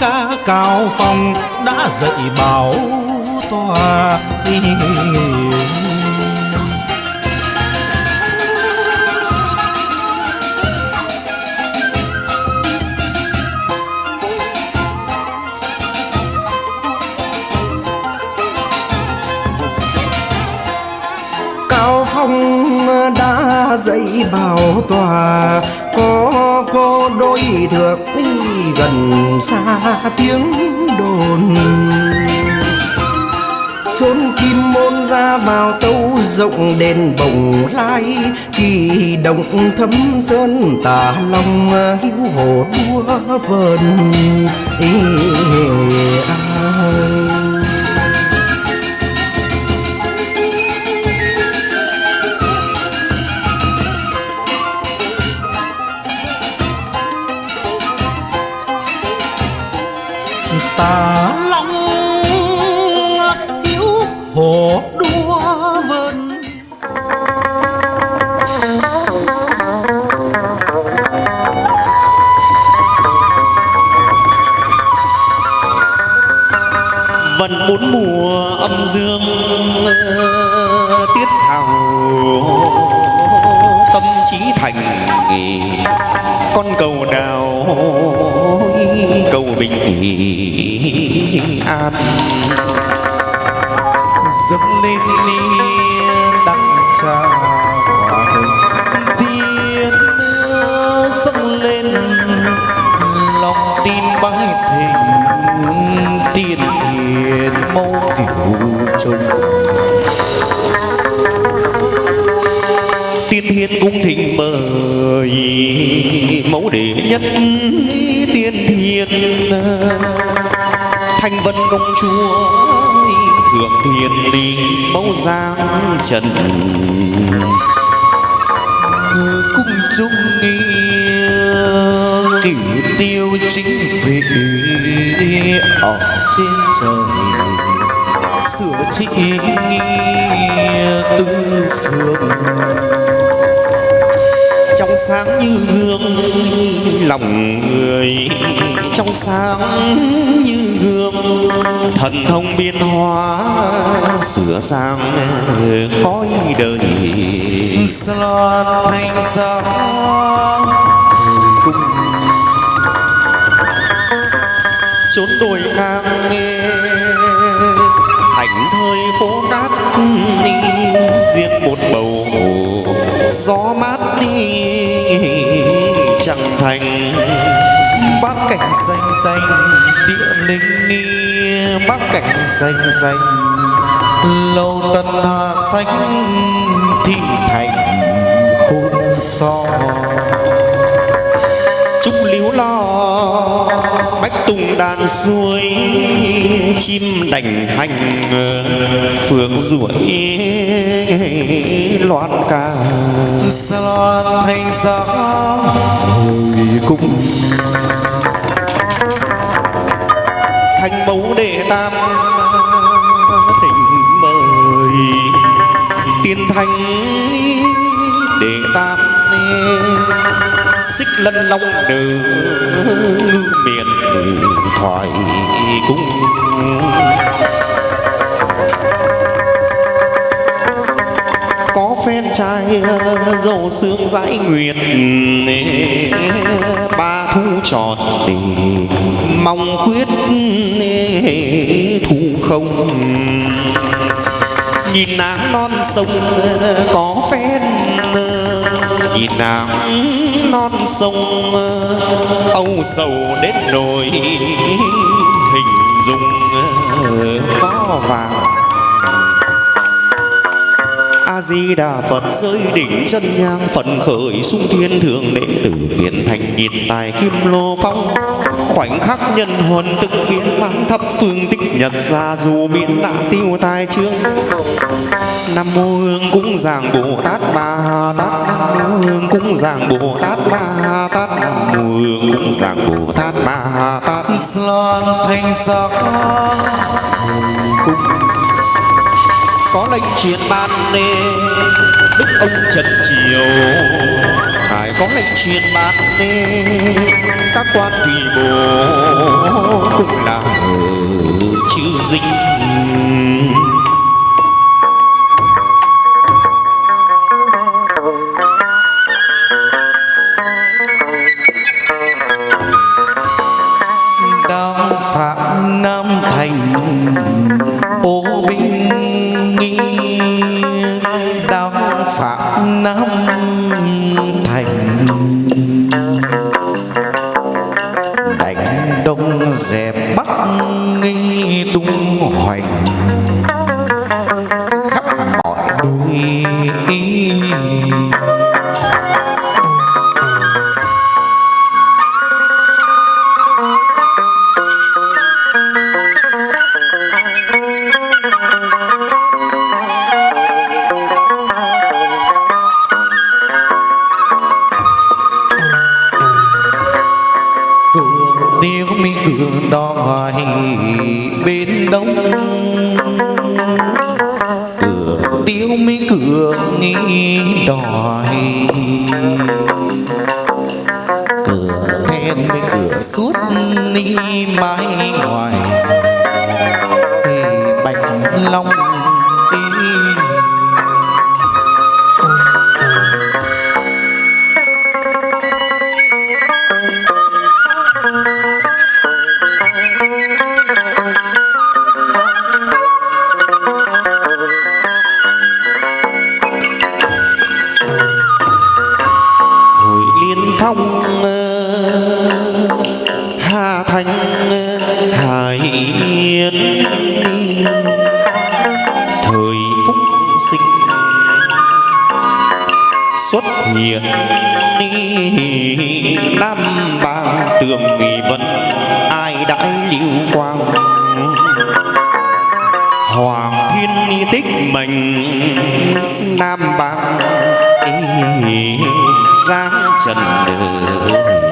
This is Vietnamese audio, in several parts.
ca cao phong đã dạy bảo tòa cao phong đã dạy bảo tòa, có cô đôi thượng gần xa tiếng đồn chốn kim môn ra vào tâu rộng đền bồng lai kỳ động thấm sơn tà long hữu hồ đua vờn Ê, ai. Bốn mùa âm dương ờ, tiết thảo tâm trí thành con cầu nào cầu bình an. Dâng lên đi mẫu đệ nhất tiên thiên. Thanh vân công chúa thượng thiên linh mẫu giang trần. Cung trung nghi, cửu tiêu chính vị ở trên trời. Sửa trị nghi, tư phương sáng như gương lòng người trong sáng như gương thần thông biến hóa sửa sang cõi đời loan thanh sáng cung chốn đồi ngang thành thời phố cát đi riêng một bầu gió mát đi thành bát cảnh xanh xanh địa linh nghi, bát cảnh xanh xanh lâu tân hà xanh, thị thành khung so. Tung tùng đàn xuôi, chim đành hành phượng ruổi loan ca. Loan thành gió hồi cung thành mẫu đệ tam, thỉnh mời. Tiên thanh đệ tam xích lân long đường miền thoại cung. Có phen trai, dầu sương dãi nguyệt, ba thu tròn, mong quyết thu không. Nhìn nắng non sông, có phen, nhìn nắng non sông ờ, âu sầu đến nỗi hình dung ờ, khó vàng. A di đà phật rơi đỉnh chân nhang phần khởi sung thiên thượng đệ tử hiện thành nhiệt tài kim lô phong khoảnh khắc nhân huân tức biến mang thập phương tích nhật ra dù biến nạn tiêu tai trương nam mô hương cúng giảng bồ tát ma tát nam mô hương cúng giảng bồ tát ma tát nam mô hương cúng giảng bồ tát ma tát. Loan thanh sắc. Có lệnh truyền ban nê đức ông trần triều có lệnh truyền ban nê các quan tùy bộ cũng là chữ dinh hoành Đại liêu quang. Hoàng thiên tích mình nam bang giang giáng trần đời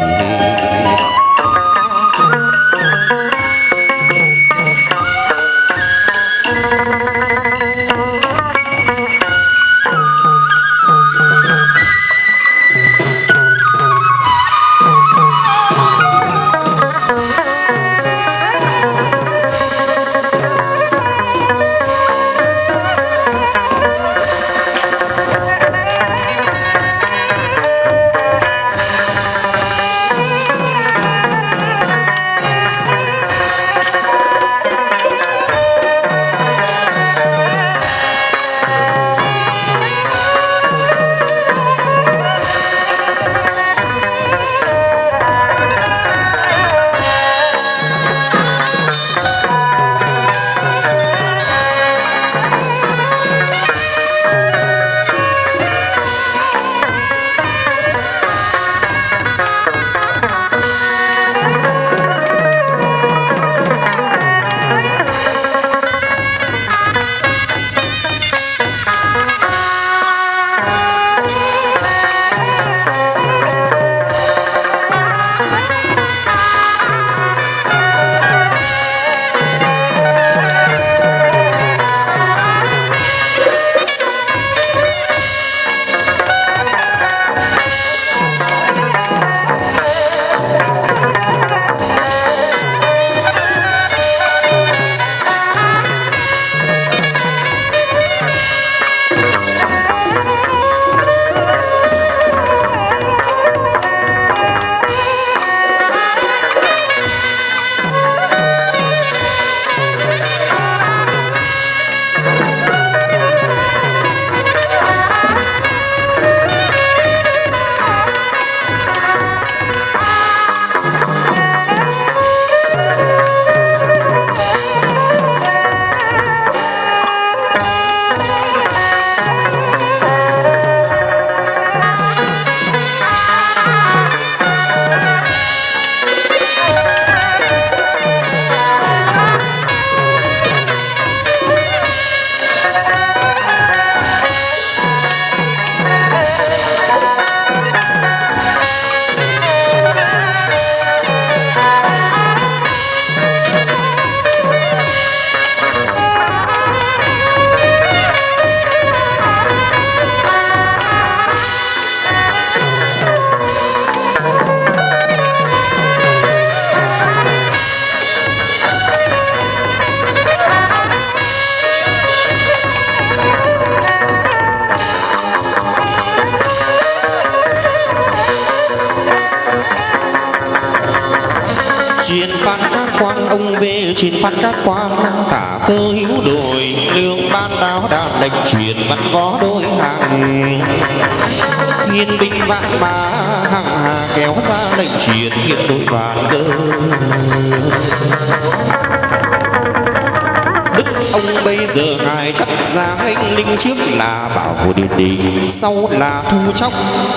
trước là bảo hộ điện đình sau là thu chóc,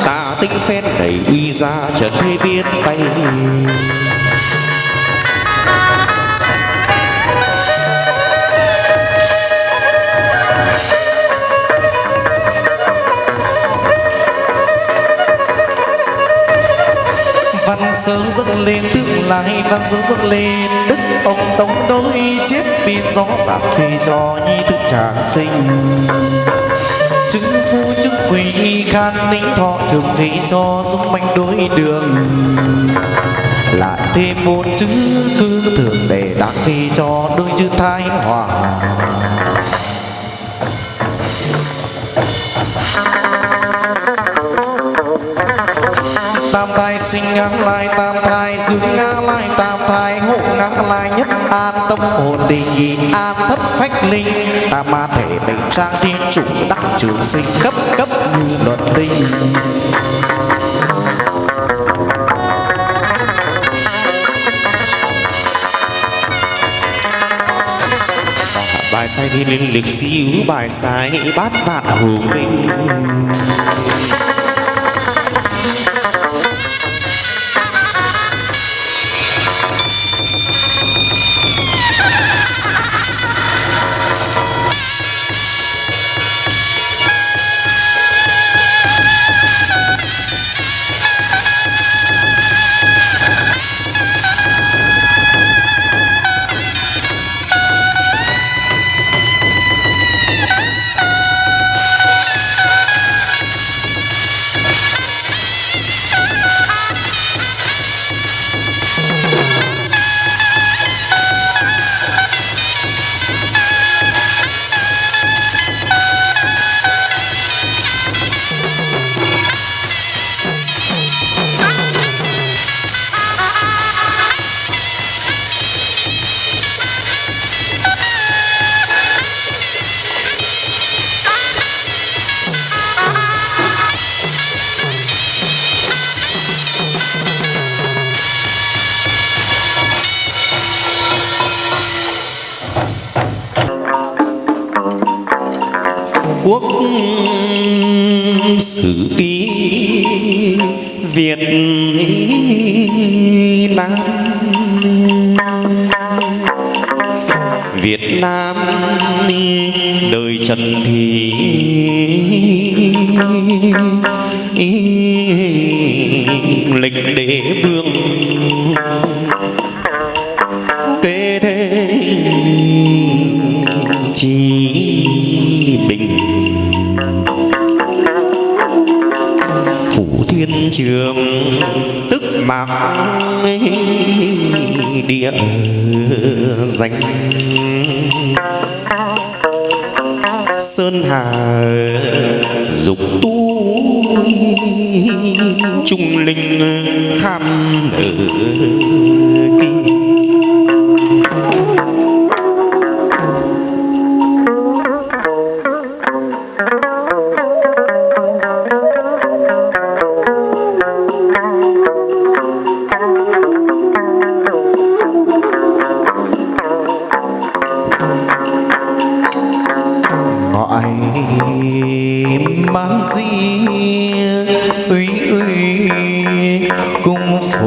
tà tinh phen đầy uy ra trần thế biết tay. Văn sớ dâng lên tương lai văn sớ dâng lên. Đức ông tống đôi chiếc bị gió giảm khi cho nhi thức tràng sinh. Chứng phu chức quỳ khang ninh thọ trường phế cho dung manh đối đường. Lại thêm một chữ cứ thường để đáng phi cho đôi chữ thái hòa. Hồn tình nhị an thất phách linh, ta ma thể mình trang thiên chủ đắc trường sinh cấp cấp như luật tinh. Bài sai thiên linh lực siêu bài sai bát vạn hùng minh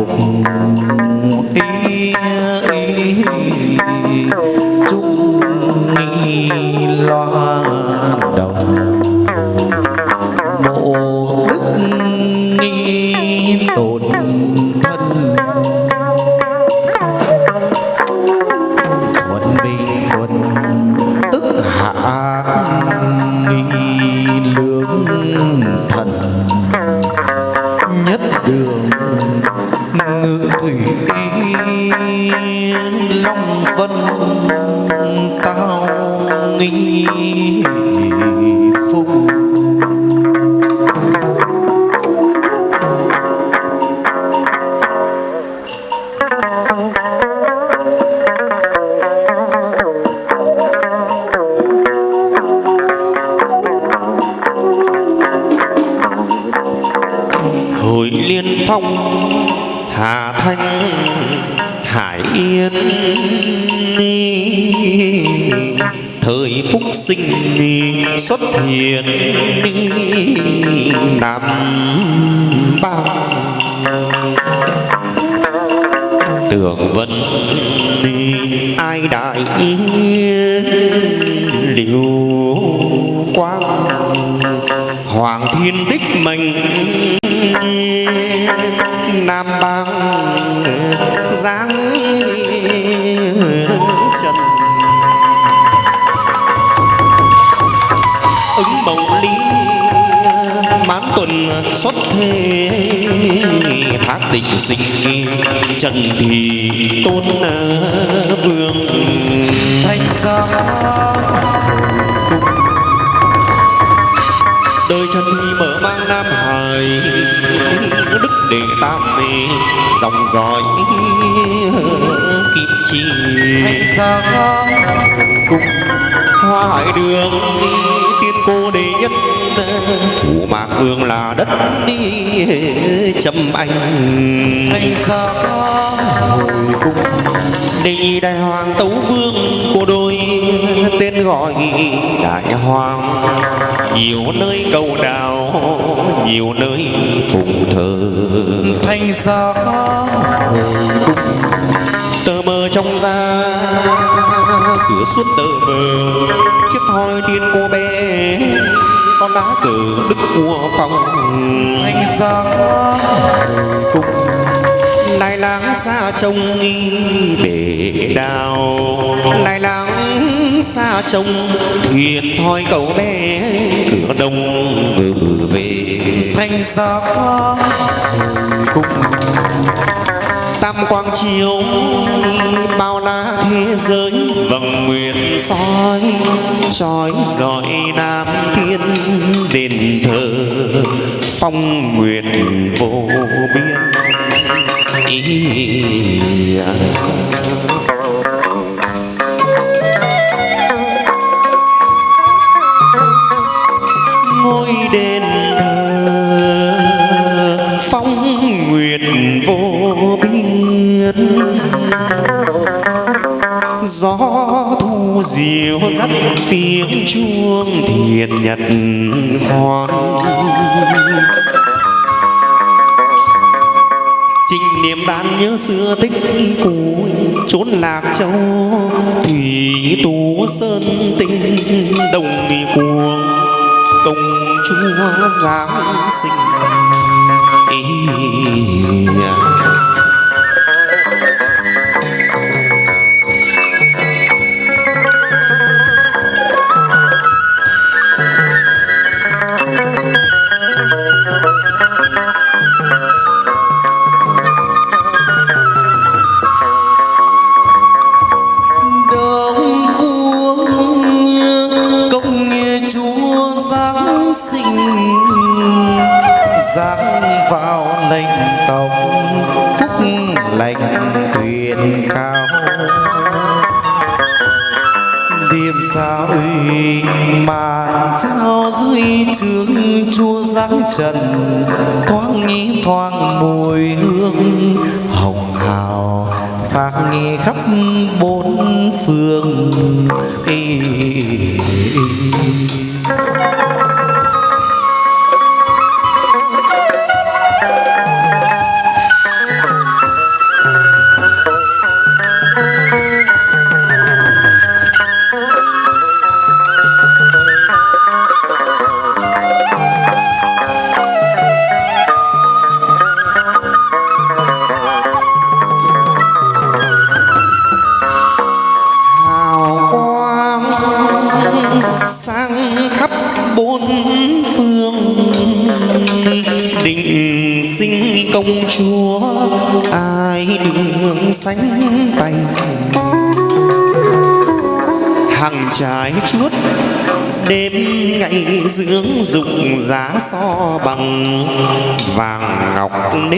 cùng xuất thế thác định sinh trần thì tôn vương. Thanh giá đời trần thì mở mang nam hải đức đệ tam mê dòng dõi kim chi. Thanh giá hoa hải đường tiên cô đệ nhất thủ mạc vương là đất đi châm anh. Thanh giá hồi cung nhị đại hoàng tấu vương cô đôi tên gọi đại hoàng. Nhiều nơi cầu đào nhiều nơi phụng thờ. Thanh giá hồi cung tờ mờ trong ra cửa suốt tờ mờ. Chiếc thoi tiên cô bé con lá cờ đức vua phong. Giá hồi cung lai láng xa trông nghi bể đào. Lai láng xa trông thuyền thoi cầu bé cửa đông ngự về. Thanh giá hồi cung tam quang chiếu bao la thế giới. Vầng nguyện soi trói rọi nam thiên đền thờ phong nguyện vô biên. Ý ngôi dắt tiếng chuông thiền nhật khoan Trình niệm đan nhớ xưa tích cũ, Chốn lạc châu, Thủy tú sơn tinh, Đồng mi cuồng, Công chúa giáng sinh Ý à. Trần thoáng nghĩ thoáng mùi hương hồng hào. Sáng nghe khắp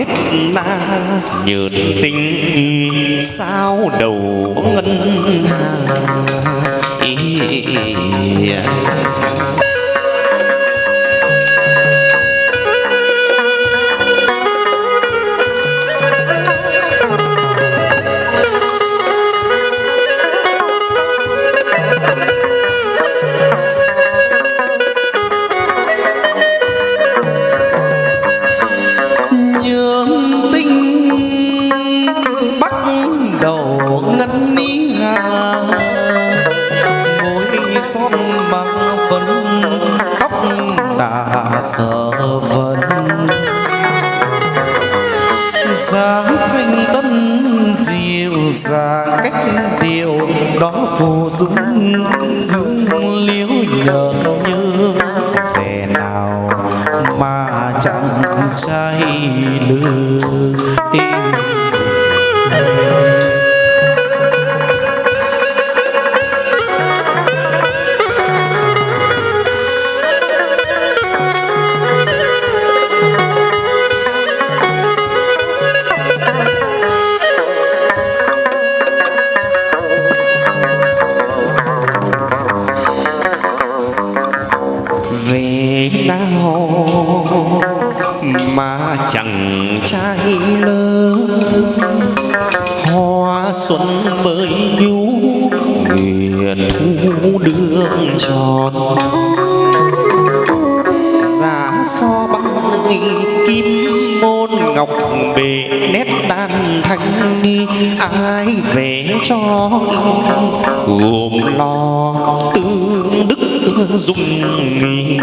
nếp na nhợt tinh sao đầu ngân hà ngọc bề nét đan thanh ai về cho gồm lo tương đức dung nghi.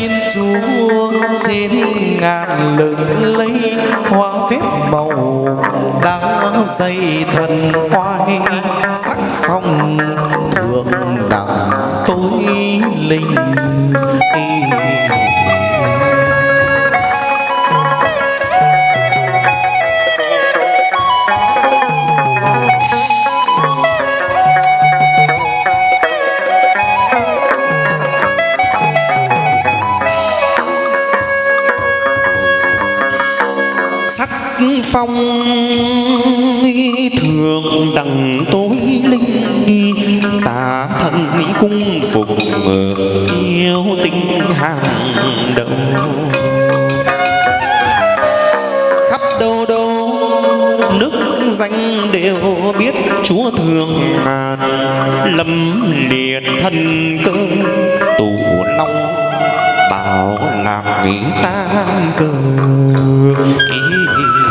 Danh chúa trên ngàn lừng lấy hoa phép màu đã dây thần hoai sắc phong thượng đẳng, tối linh phong thường đằng tối linh, tà thần cung phục yêu tinh hàng đầu khắp đâu đâu nước danh đều biết chúa thường ngàn, lâm liệt thân cơ, tù long bảo làm nghĩ tan cơ ý ý.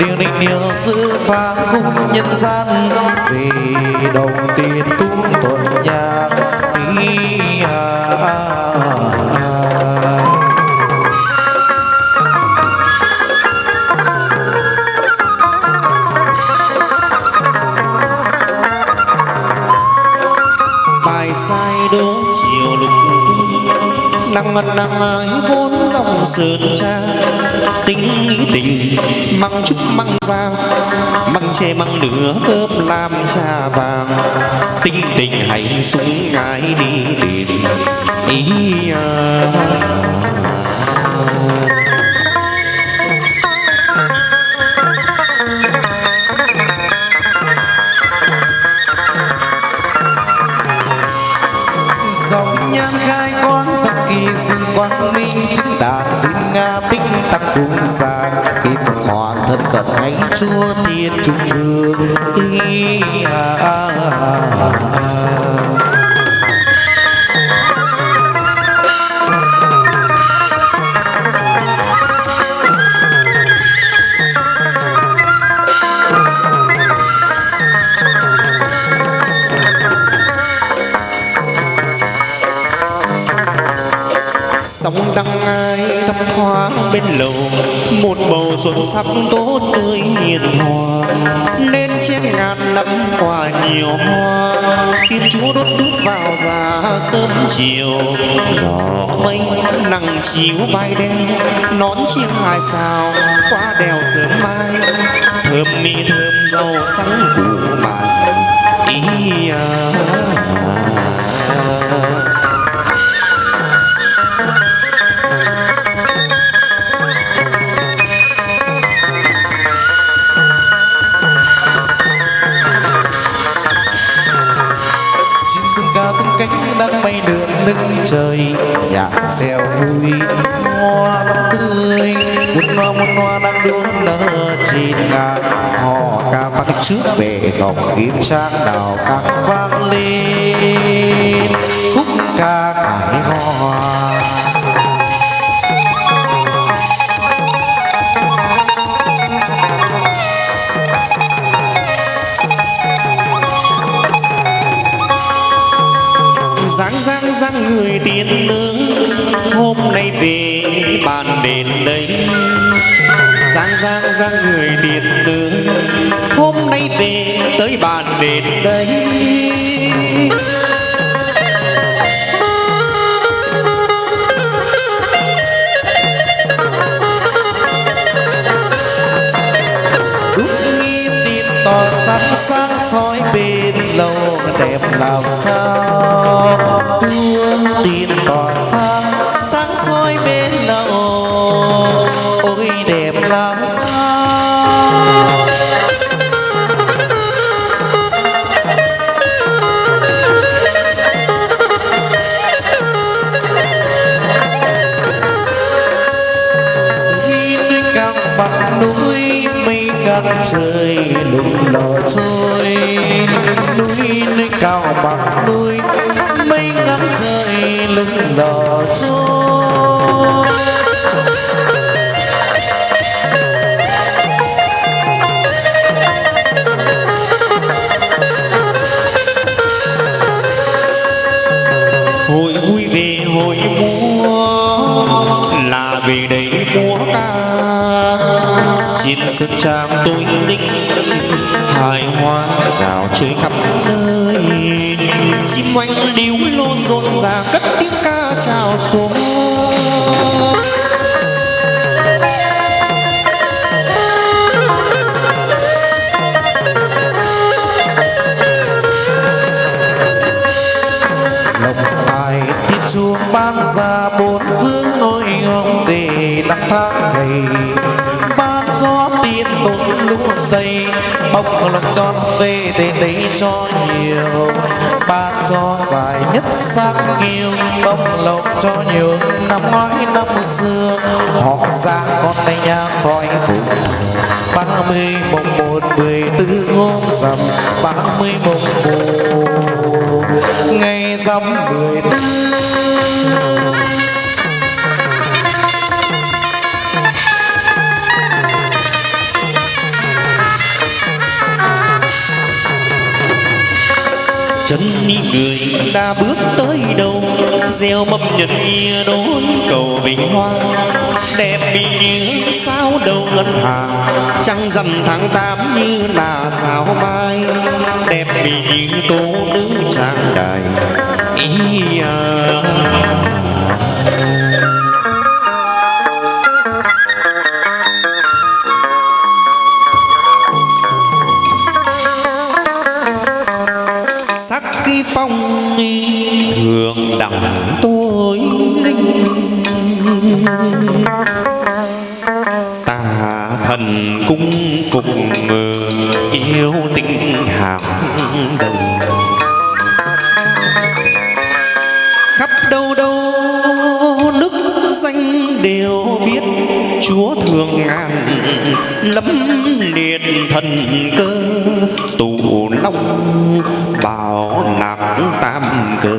Điều định điều giữ phán cung nhân gian vì đồng tiền cung tuần nhà ý à, bài sai đố chiều nắng ngân nắng ái vốn dòng sườn trang tính nghĩ tình, măng trúc măng giang măng tre măng nửa cơm làm trà vàng tinh tình hãy xuống ngái đi tìm ý à. Cung xa khi phật hoàng thân cận ngay chúa tiên trung vương ý à, à, à, à. Sắc tốt tươi hiền hòa lên trên ngàn nấm quả nhiều hoa thiên chúa đốt đúc vào già sớm chiều, gió mây nắng chiếu vai đen, nón chiêng hài sao qua đèo sớm mai thơm mi thơm rau sắn củ mài ý à. chim nâng trời. Nhạc reo vui hoa năm tươi, muốn hoa muốn hoa đang đua nở trên ngàn họ ca vang trước về ngọc kim trang đào các vang lên, khúc ca cải hoa. Giang giang giang người tiên nữ hôm nay về bàn đền đây. Giang giang giang người tiên nữ hôm nay về tới bàn đền đây. Lâu, đẹp làm sao? Hương tin tỏ sáng sáng soi bên lâu ôi, đẹp làm sao? Khi núi cao bằng núi, mây càng trời lùng lò trôi núi núi cao bằng núi, mây ngang trời lưng đỏ trôi. Hội vui về hội mua là về đây trên sân trang tôi linh hài hoa rào chơi khắp nơi. Chim oanh điếu lô rộn ràng, cất tiếng ca chào xuống. Chuông ban ra, bốn vương ngôi ngông để năm tháng ngày phút giây. Dày bông lộc tròn về để đấy cho nhiều. Ba cho dài nhất sắc nghiêu bông lộc cho nhiều. Năm ngoái năm xưa, họ ra con tay nhà khỏi vùng ba mươi mùng một mười tư hôm rằm. Ba mươi mùng một ngày rằm mười tư. Chân người đã bước tới đâu. Gieo mâm nhật nghĩa đón cầu vinh hoa. Đẹp bị như sao đầu ngân hà trăng rằm tháng tám như là sao mai. Đẹp bị như tố nữ trang đài. Ý à. Tôi linh tà thần cung phục yêu tình hàng đầu. Khắp đâu đâu nước danh đều biết chúa thường ngàn lấm liệt thần cơ. Tụ long bảo nạp tam cơ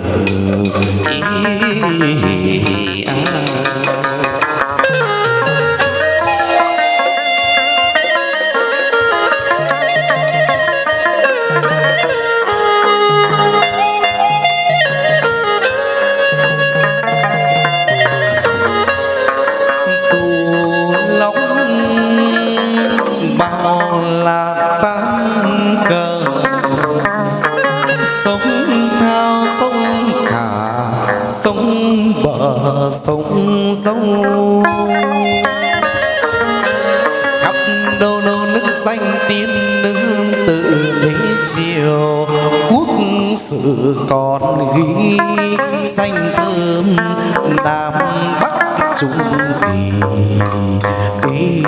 sông. Khắp đâu đâu nước danh tiên nương tự lấy chiều. Quốc sử còn ghi xanh thơm nam bắc trung kỳ. Danh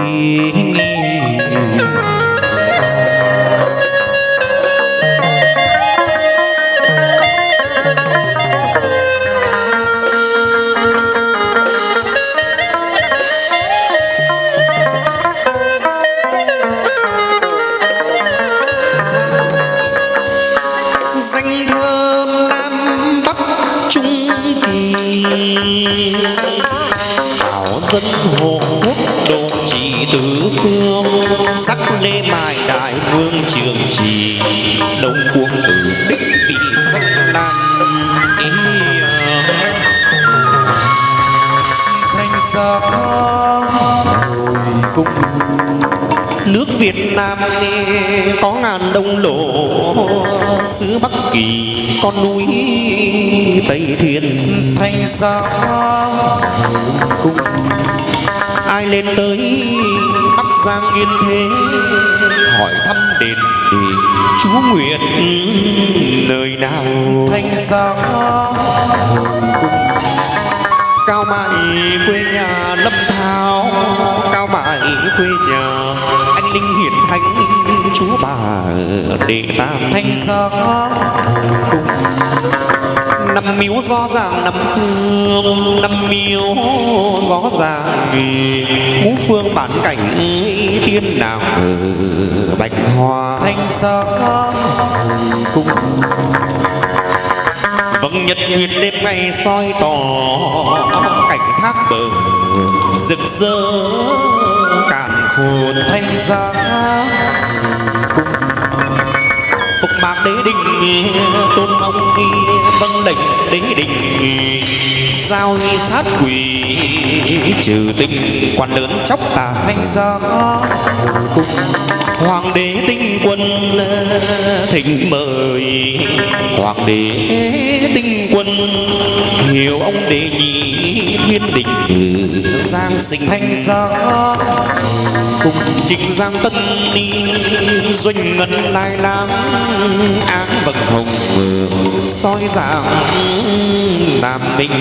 nước Việt Nam có ngàn đông lộ xứ Bắc Kỳ con núi Tây Thiên. Thanh gió cung ai lên tới Bắc Giang Yên Thế? Hỏi thăm đền để Chúa nguyện nơi nào? Thanh gió cao mại quê nhà lâm thao. Cao mại quê nhà chúa bà đệ tam. Thanh gió cung năm miếu rõ ràng năm phương năm miếu rõ ràng ngũ phương bản cảnh tiên nào bạch hoa. Thanh gió cung vâng nhật nguyệt đêm ngày soi tỏ cảnh thác bờ rực rỡ Hồn thanh thanh gió phục mạc đế đình tôn ông vâng lệnh đế đình giao sát quỷ, trừ tinh quan lớn chóc tà thanh giá. Cung hoàng đế tinh quân, thỉnh mời hoàng đế quân hiểu ông đệ nhị thiên đình. Giang sinh thanh gió cùng trịnh giang tân ni doanh ngân lai lang áng vầng hồng soi dạng nam minh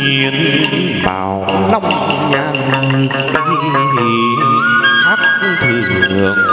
diên bảo long nhan khắc thường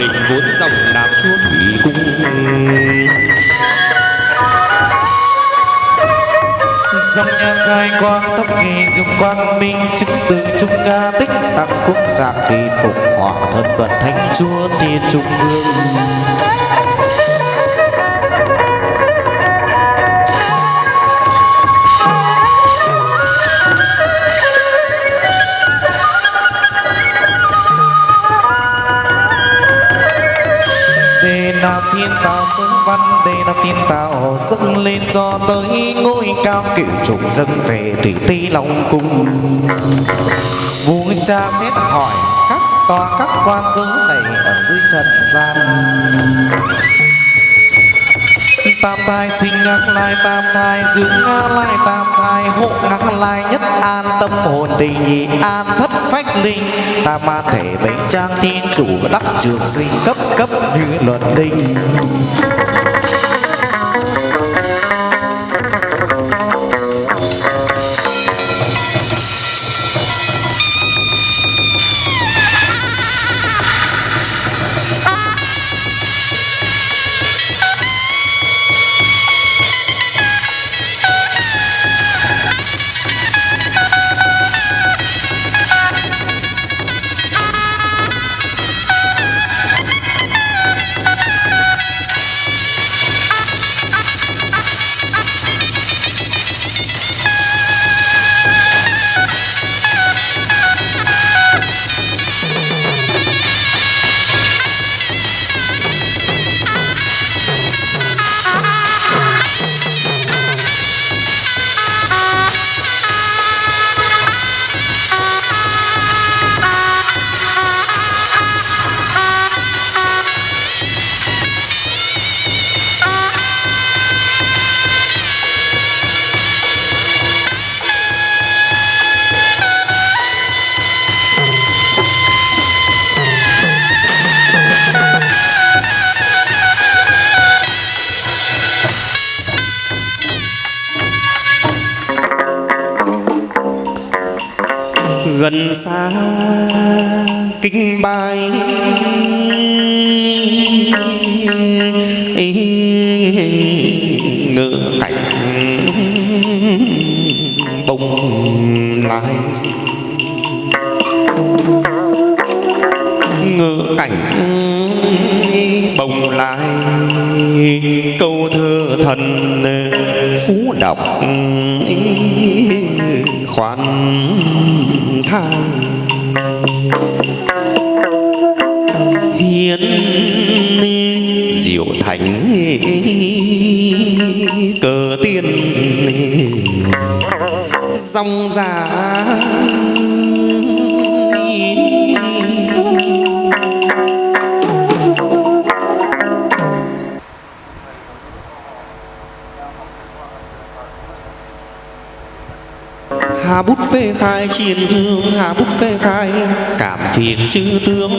đình vốn dòng đạp chúa thủy cung. Dòng nhạc khai quang tóc kỳ dùng quang minh, chứng từ trung ca tích tặng quốc gia kỳ phục hỏa thân vận thanh chúa thiên trung vương. Ta thiên văn Đề là tin tạo dâng lên cho tới ngôi cao cửu trùng dâng về thủy ti long cung. Vua cha xét hỏi, các tòa các quan giới này ở dưới trần gian? Tam thai, sinh ngã lai, tam thai, dưỡng ngã lai, tam thai, hộ ngã lai, nhất an, tâm hồn định nhị, an thất phách linh tam ma thể bảy trang thiên chủ đắc trường sinh cấp cấp như luật định xa. Kinh bài ngựa cảnh bông lai ngựa cảnh bồng lai câu thơ thần phú đọc khoan thai hiến diệu thánh cờ tiên dòng giá phê khai chiến hương Hà bút phê khai. Cảm phiền chư tướng,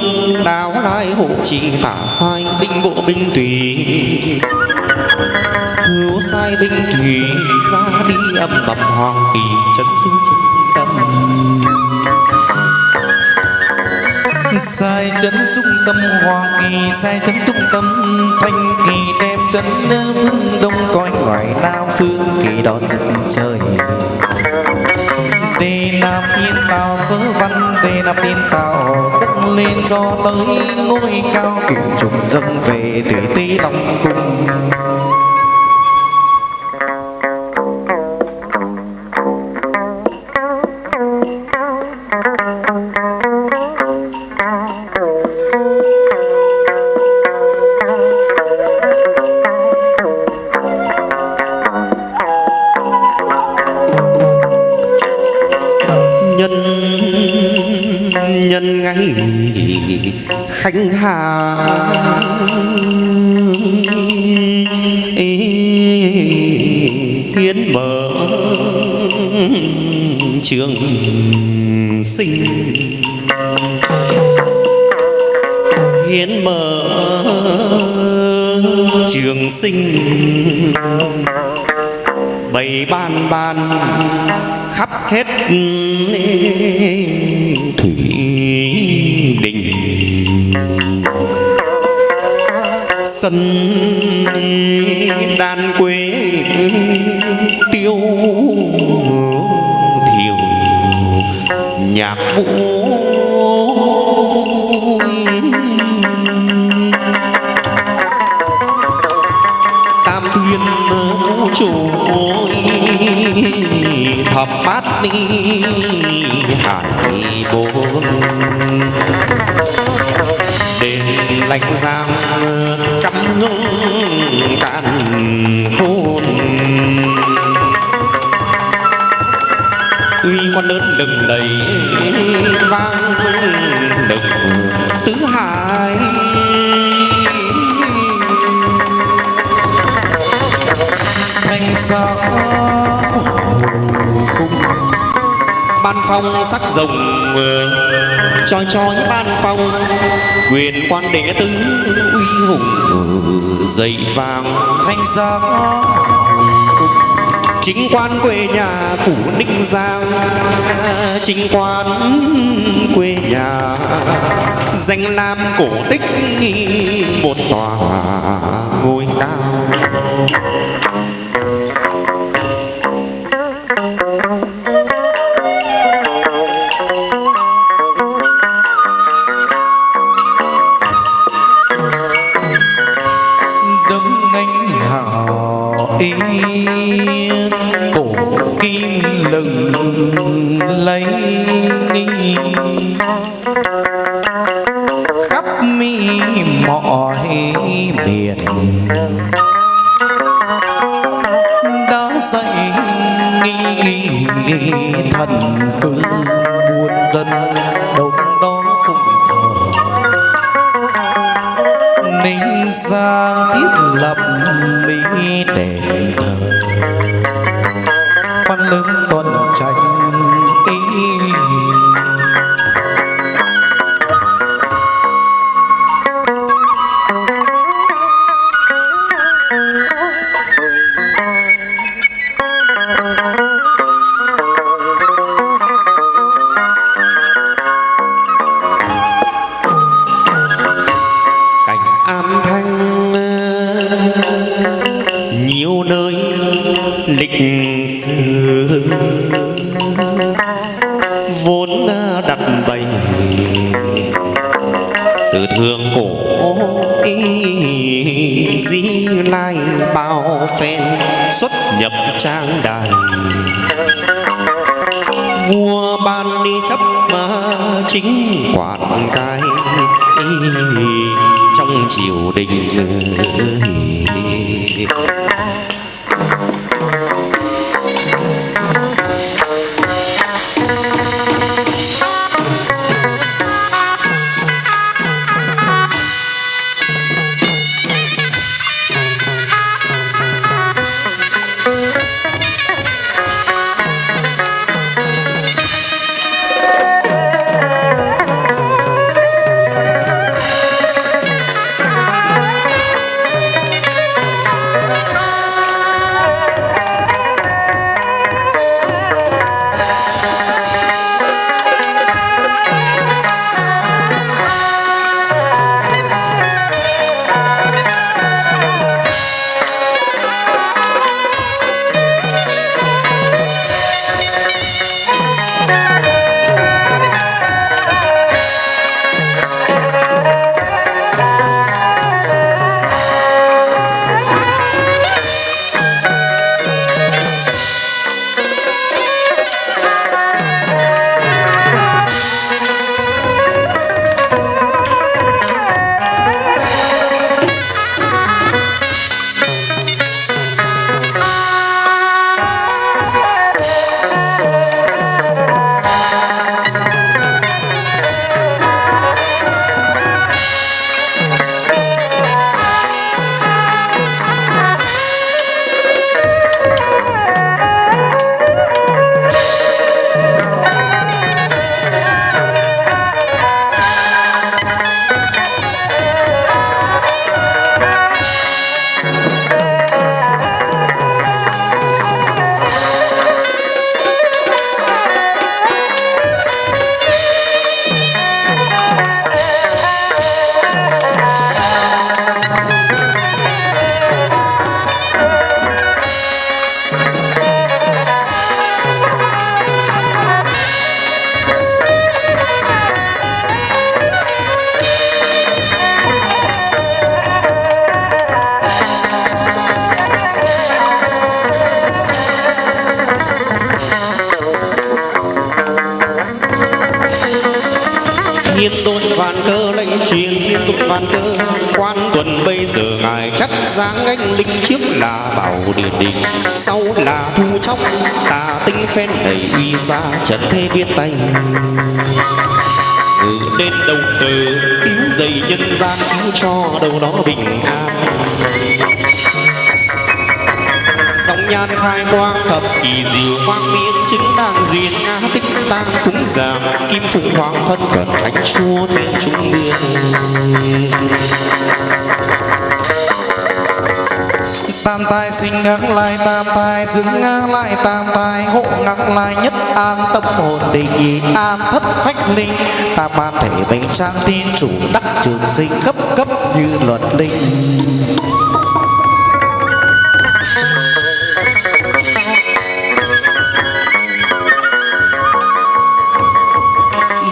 Đáo lai hộ trì tả sai Binh bộ binh tùy. Hữu sai binh thủy Ra đi âm bầm hoàng kỳ Chân sư chân tâm. Sai chấn trung tâm hoa kỳ, sai chấn trung tâm thanh kỳ, đem chấn phương đông coi ngoài nam phương kỳ đó dựng trời đề nam tiên tào sứ văn đề nam tiên tào dâng lên cho tới ngôi cao cửu trùng dâng về từ tý long cung. Khánh hà hiến mở trường sinh. Hiến mở trường sinh. Bày ban ban khắp hết thủy đình. Sân đan quê tiêu thiều nhạc vũ tam thiên chủ thập bát đi hải bốn đền lạnh giang cạn khôn. Uy quan lớn lừng đầy vang, đừng tứ hải. Thanh sao ban phong sắc rồng choi choi ban phong quyền quan đệ tứ uy hùng. Dậy vàng thanh sao chính quan quê nhà phủ ninh giang. Chính quan quê nhà danh lam cổ tích một tòa ngôi cao cổ kim lừng lấy khắp mi mọi biển đã dậy nghi thần cư muôn dân đông đó phụng thờ. Ninh ra thiết lập mỹ đền thờ lưng tuần trang đài. Vua ban đi chấp mà chính quản cai trong triều đình tam sinh lại tam tai dưỡng ngang lại tam tai hộ ngang lại nhất an tâm hồn định an thất phách linh. Tam ban thể bệnh trang tin, chủ đắc trường sinh cấp cấp như luật linh.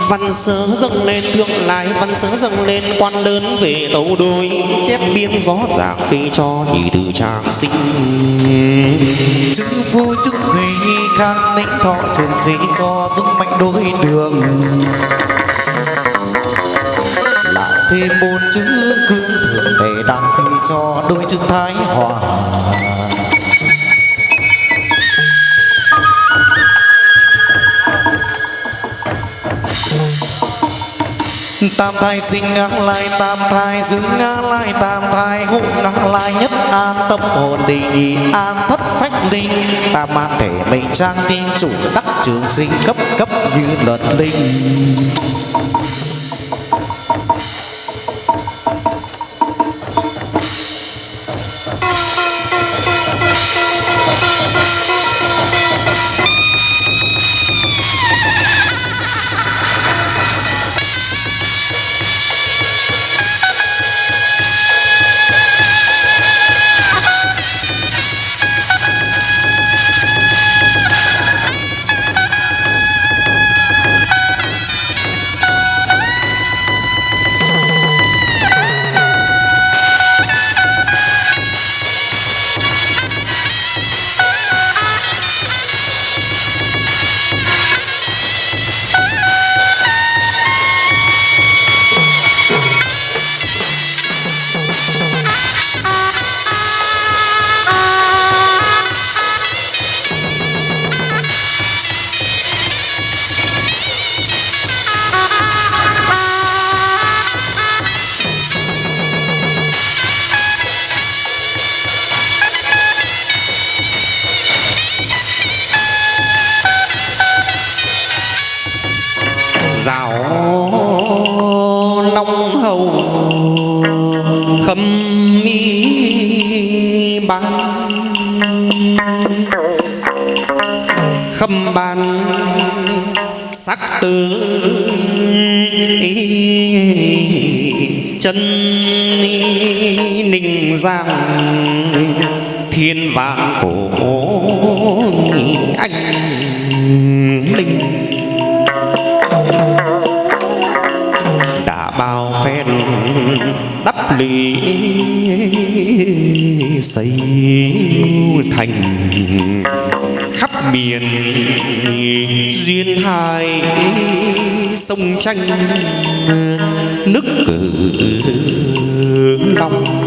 Văn sớ dâng lên thương lai, văn sớ dâng lên quan đơn về tấu đôi, chép biên gió giảng phi cho nhị từ trang sinh. Chữ phu chữ thủy khang ninh thọ trường phi cho dung mạnh đôi đường. Lại thêm bốn chữ cương thường để đăng phi cho đôi chữ thái hòa. Tam thai sinh ngang lai, tam thai giữ ngang lai, tam thai hộ ngang lai, nhất an tâm hồn định, an thất phách linh. Tam an thể mệnh trang tin chủ đắc trường sinh cấp cấp như luật linh. xây thành khắp miền duyên hai sông tranh nước cử long.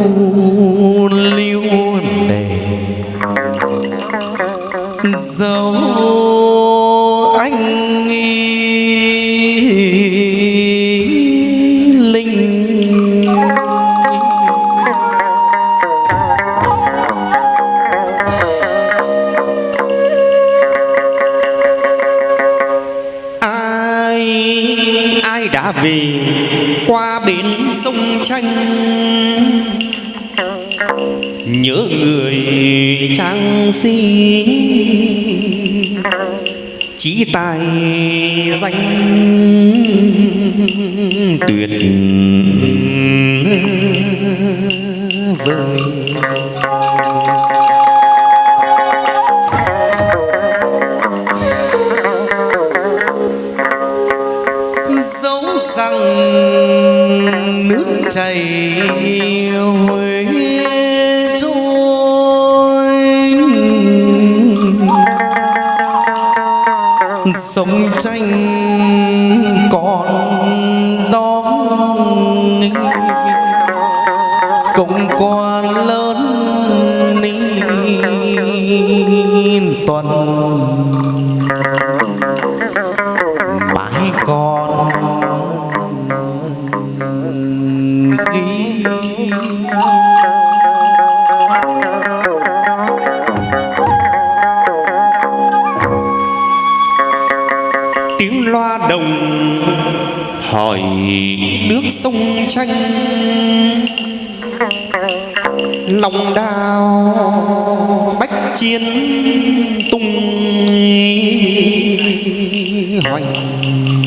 amor. si Chí tài danh tuyệt 总在 sanh lòng đào bách chiến tung hoành.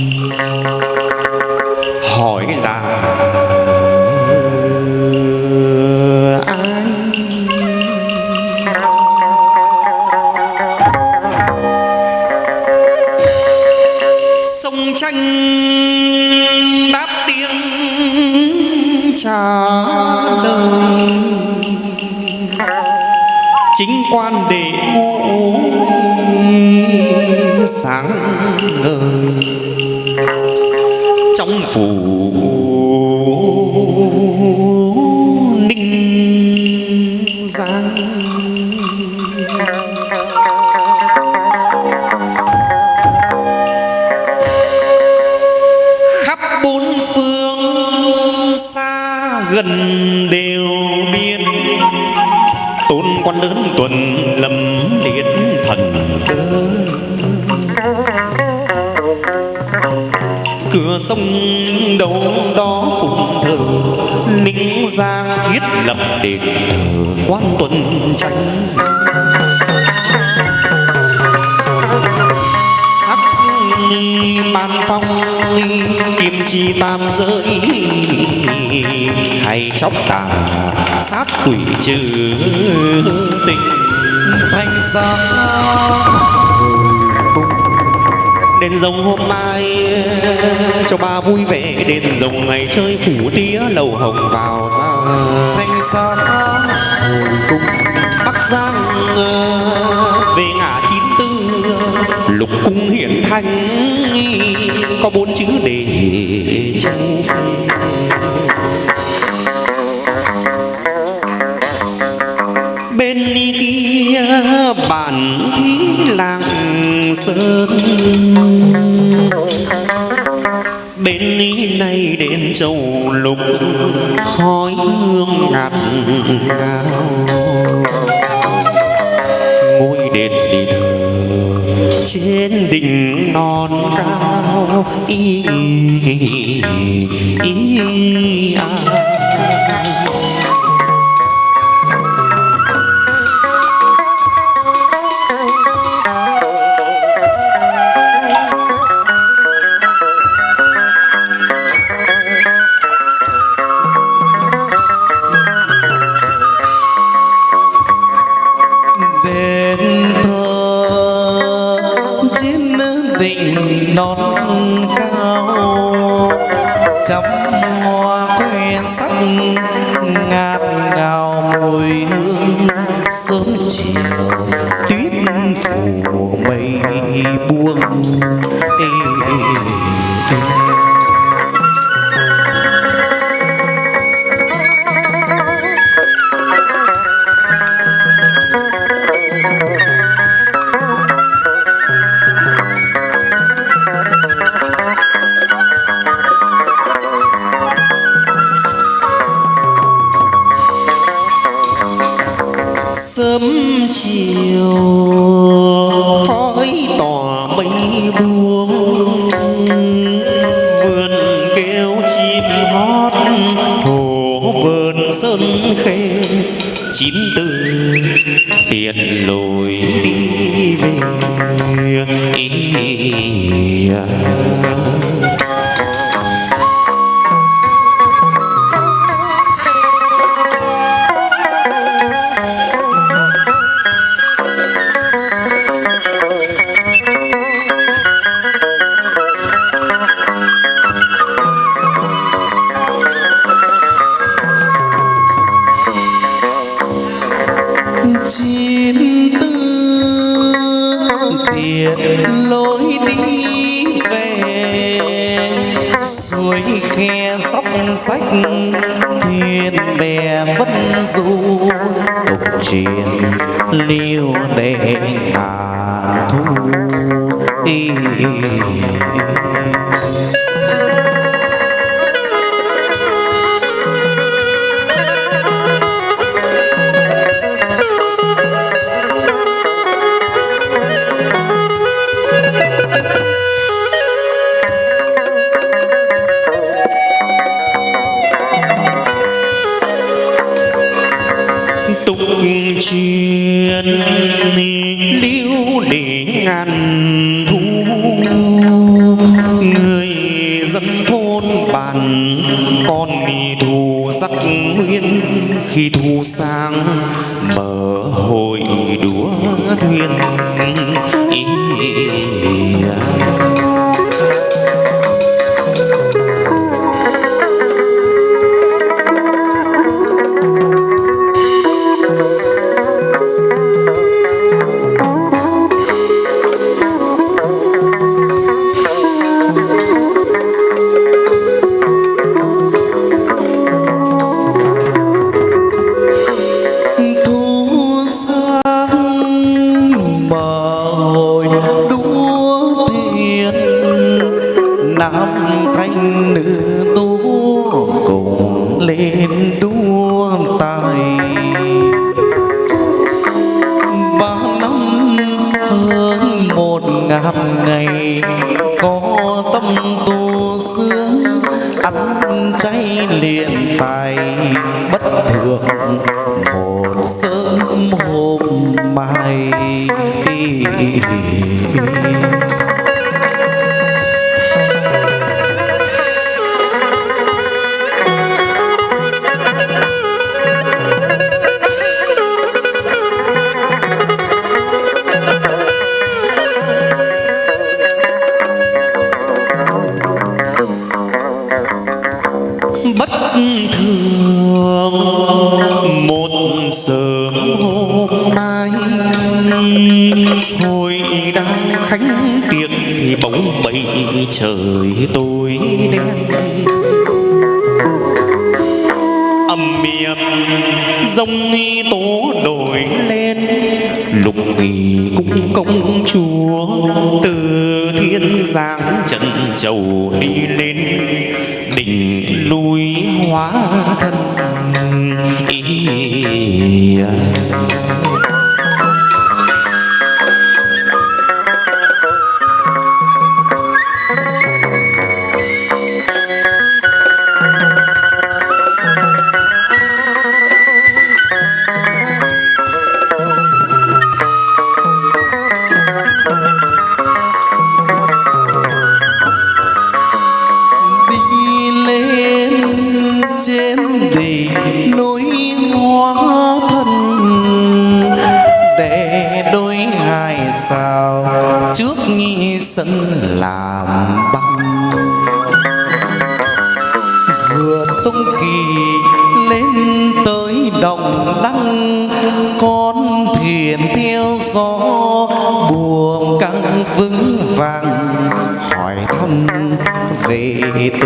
Điệt đền quan tuần tranh sắc ban phong kim chi tam giới. Hay chóc tà, sát quỷ trừ tình. Thanh gia đền rồng hôm mai, cho ba vui vẻ. Đền rồng ngày chơi phủ tía lầu hồng vào ra thanh sa hồi cung bắc giang ờ, về ngã chín tư ờ, lục cung hiển thanh có bốn chữ để châu bên kia bản thí làng sơn. Bên này đến châu lục khói hương ngạt ngào ngôi đền đi thờ trên đỉnh non cao y y à.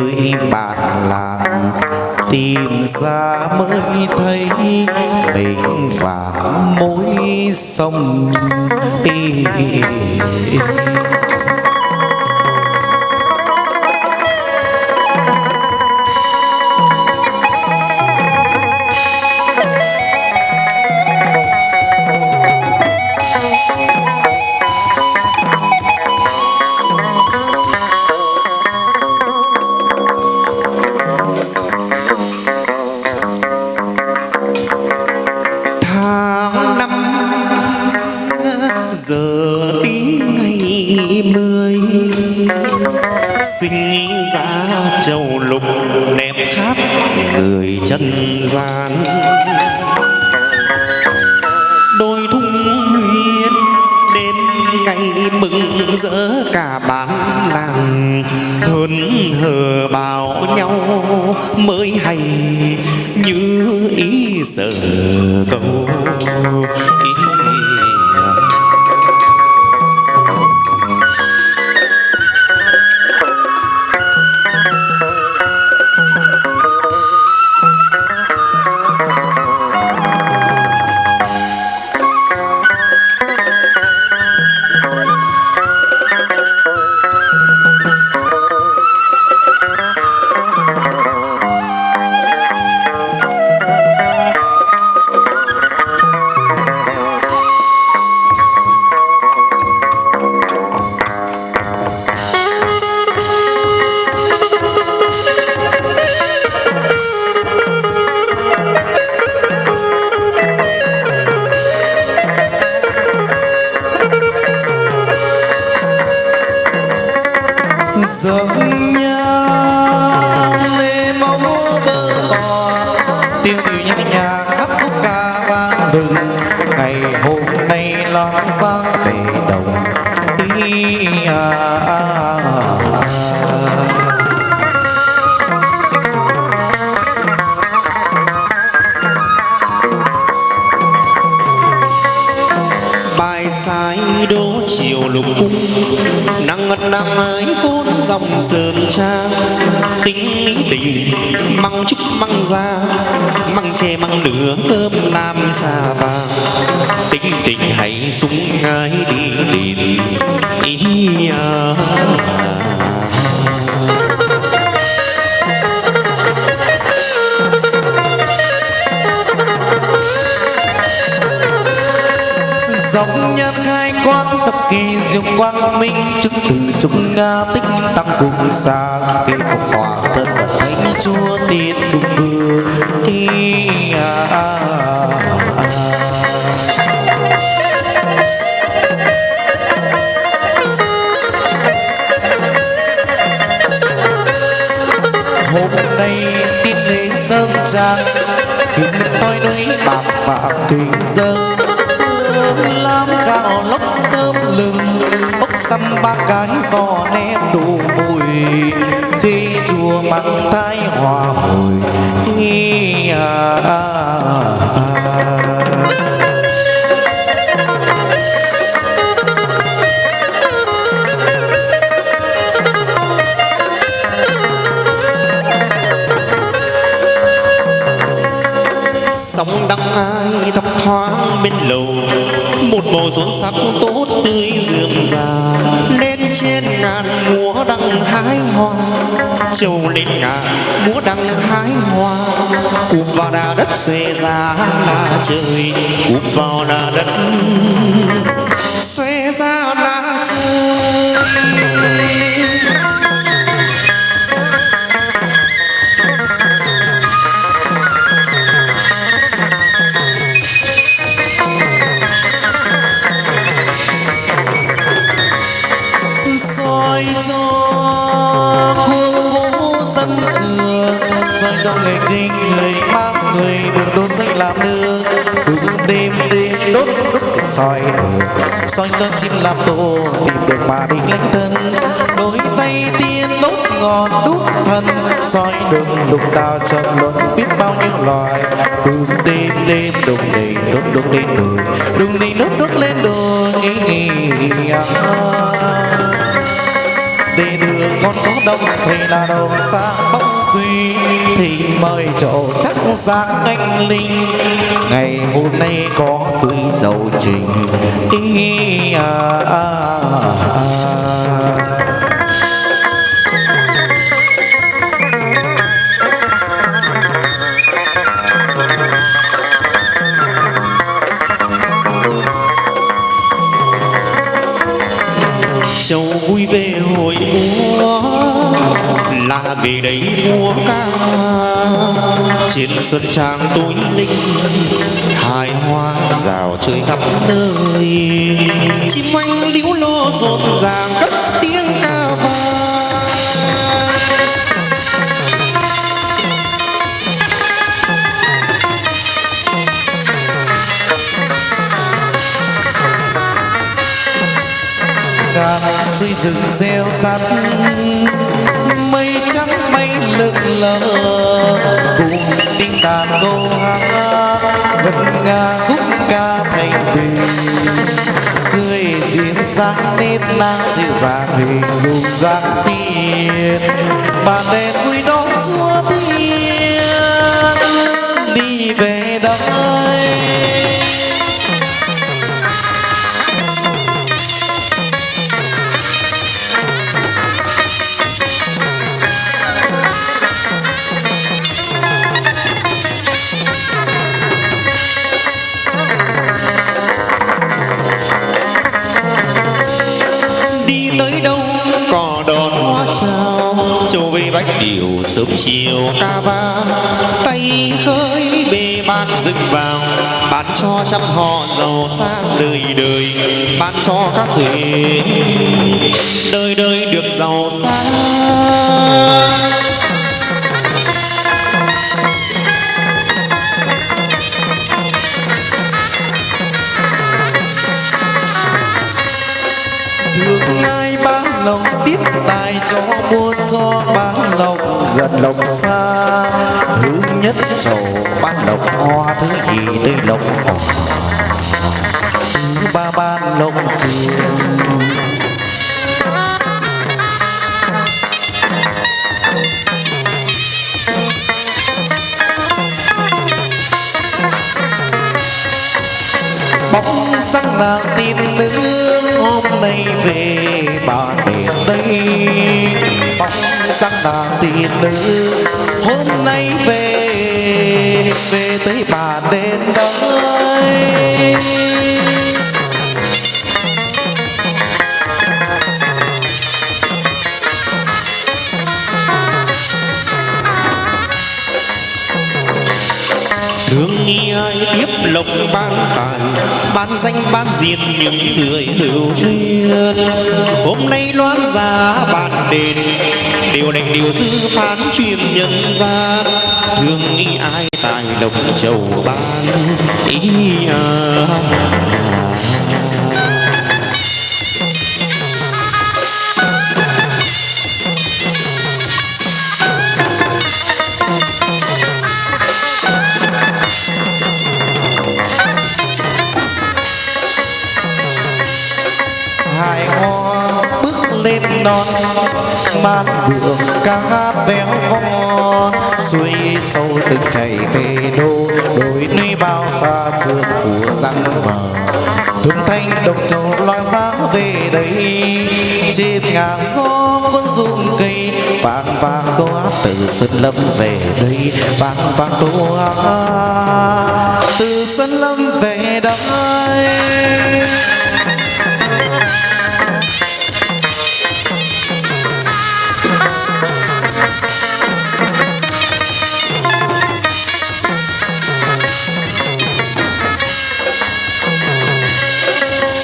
nơi bạn làng tìm ra mới thấy mình và mối sông đi. Ra tính tình, măng trúc măng da, măng tre măng nửa cơm nam trà vàng tính tình hãy súng ngay đi liền, ý à. Diệu quang minh chức từ chúng nga tích tăng cùng xa. Khi phục hòa thân và thánh chúa tiên trung vương. Thi à, à, à. hôm nay tin lên sơn trang hình tôi núi bạc bạc tình dâng lam cao lốc lưng lừng ốc xăm ba cái giò ném đủ mùi khi chùa mặn thái hòa hồi nghi à, à, à. sóng đắng ai thấp thoáng bên lầu một màu rốn sắc tối tươi già lên trên ngàn múa đăng hái hoa. Châu lên ngàn múa đăng hái hoa. Cụp vào đà đất xuề ra là trời cụp vào đà đất. Xuề soi cho chim làm tổ. Tìm được mà đi. Lãnh thân đôi tay tiên đốt ngọn đúc thân soi đường đục đào trầm luận biết bao nhiêu loài. Đừng đêm đêm đùng đầy đốt đốt lên đồi. Đừng đi đốt đốt lên đồi nghĩ nghĩ à. Để đường con có đông thầy là đầu xa bóng quy thì mời chỗ chắc giang anh linh ngày hôm nay có quý dầu trình ý à, à, à. Vì về đây múa ca trên sân trang tối linh, hài hoa rào chơi khắp nơi. Chim anh líu lo rộn ràng cất tiếng ca vang. Ngàn xây dựng gieo sắt lững lờ. Cùng tiếng đàn câu hát, ngân nga khúc ca thành bình cười duyên dáng nếp na dịu dàng hình dung dáng tiên bàn đèn vui đón chúa tiên, đi về đây điều sớm chiều. Ca vang tay khơi bề bát dựng vào. Bán cho trăm họ giàu sang đời đời. Bán cho các thế đời đời được giàu sang. Thương ai bán lòng tiếp tài cho buôn cho gần lộc. Xa thứ nhất sầu ban lộc, hoa thứ nhì tươi lộc. Hoa thứ ba ban lộc kiều bóng sắc nàng tin nữ, hôm nay về bà đền tây bóng sáng là tỷ nữ hôm nay về về tới bà đến đây thương nghi ai tiếp lộc ban tài ban danh, ban diện những người hữu duyên. Hôm nay loan giá bạn đền, điều đành điều dư phán truyền nhân gian. Thương nghi ai, tài lộc chầu ban, ý à. Non man đường ca hát véo von suối sâu từng chảy về đô. Đồi núi bao xa xưa của răng mờ. Thương thanh độc trầu loan giá về đây. Trên ngàn gió cuốn rung cây, vang vang câu hát từ sơn lâm về đây. Vang vang câu hát từ sơn lâm về đây.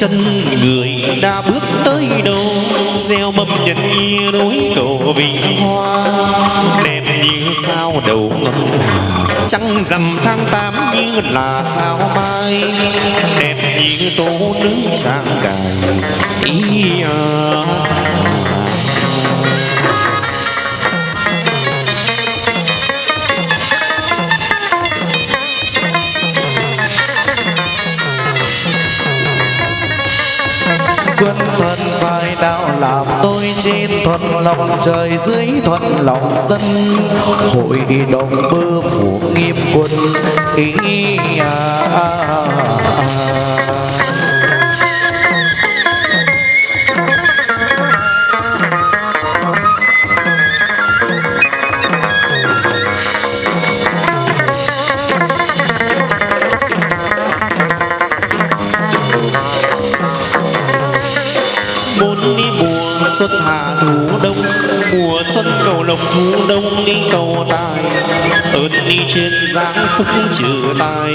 Chân người đã bước tới đâu? Gieo mầm nhân ý núi cầu vinh hoa. Đẹp như sao đầu ngâm hà trăng rằm tháng tám như là sao mai? Đẹp như tố nữ trang cài. Ý à. Làm tôi trên thuận lòng trời dưới thuận lòng dân hội đồng bơ phủ nghiêm quân ý à, à, à. Xuân cầu lộc thu đông nghi cầu tài ơn đi trên giáng phúc trừ tài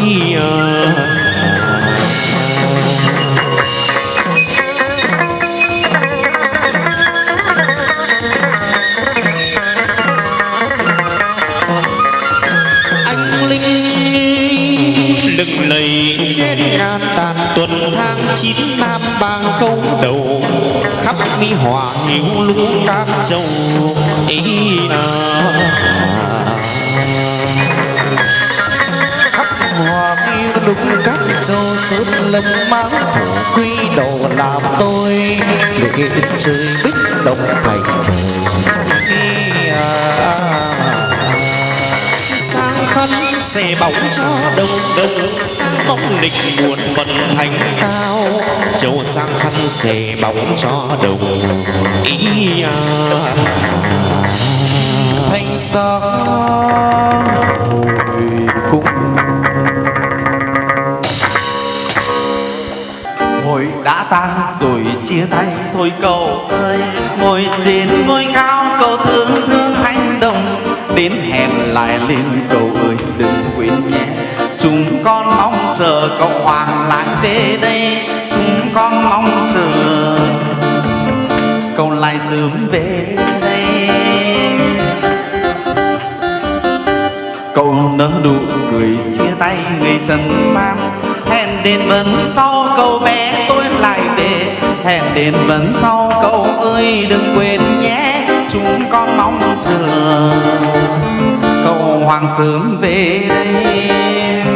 ý à. Tháng chín nam bang khâu đầu khắp mi hòa hiếu lũ các châu ý à. hòa yêu lũ các châu sớm lâm máu thổ quy đầu làm tôi để trời bích động thành trời Ý à, khăn bóng cho đông đông. Sang bóng lịch buồn vận thành cao châu sang khăn xẻ bóng cho đồng. Ý à. thanh sắc hồi cung Hội đã tan rồi chia tay thôi cầu ơi. Ngồi trên ngôi cao cầu thương thương anh Đến hẹn lại lên cầu ơi, đừng quên nhé. Chúng con mong chờ cậu Hoàng lại về đây. Chúng con mong chờ cậu lại sớm về đây. Cậu nở nụ cười chia tay người trần gian. Hẹn đến vấn sau cậu bé tôi lại về. Hẹn đến vần sau cậu ơi, đừng quên nhé chúng con mong chờ. Cầu hoàng sớm về đây.